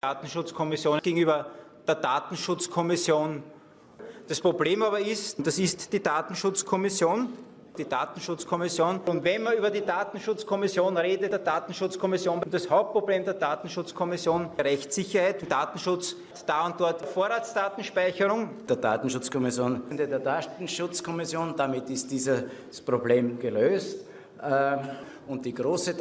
Datenschutzkommission gegenüber der Datenschutzkommission. Das Problem aber ist, das ist die Datenschutzkommission, die Datenschutzkommission. Und wenn man über die Datenschutzkommission redet, der Datenschutzkommission, das Hauptproblem der Datenschutzkommission, Rechtssicherheit, Datenschutz, da und dort Vorratsdatenspeicherung. Der Datenschutzkommission, der Datenschutzkommission, damit ist dieses Problem gelöst. Ähm, und die große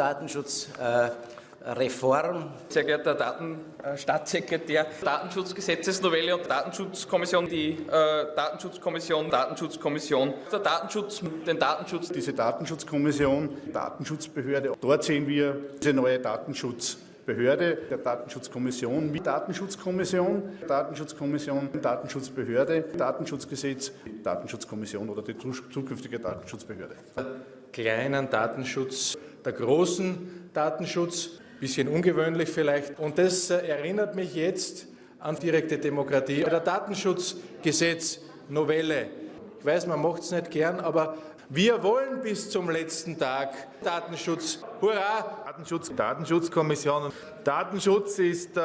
Datenschutzreform. Sehr geehrter Datenstaatssekretär, Datenschutzgesetzesnovelle und Datenschutzkommission, die äh, Datenschutzkommission, Datenschutzkommission, der Datenschutz, den Datenschutz. Diese Datenschutzkommission, Datenschutzbehörde, dort sehen wir diese neue Datenschutzbehörde der Datenschutzkommission mit Datenschutzkommission, Datenschutzkommission, Datenschutzbehörde, Datenschutzgesetz, Datenschutzkommission oder die zukünftige Datenschutzbehörde kleinen Datenschutz, der großen Datenschutz, bisschen ungewöhnlich vielleicht. Und das äh, erinnert mich jetzt an direkte Demokratie. Bei der Datenschutzgesetz Novelle. Ich weiß, man macht es nicht gern, aber wir wollen bis zum letzten Tag Datenschutz. Hurra! Datenschutz, Datenschutzkommission. Datenschutz ist äh,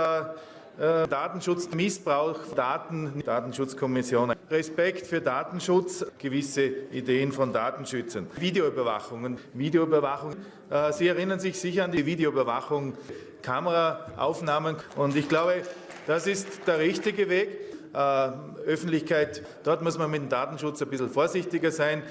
Datenschutz, Missbrauch, Daten, Datenschutzkommission. Respekt für Datenschutz, gewisse Ideen von Datenschützern. Videoüberwachungen, Videoüberwachung. Äh, Sie erinnern sich sicher an die Videoüberwachung, Kameraaufnahmen und ich glaube, das ist der richtige Weg. Äh, Öffentlichkeit, dort muss man mit dem Datenschutz ein bisschen vorsichtiger sein.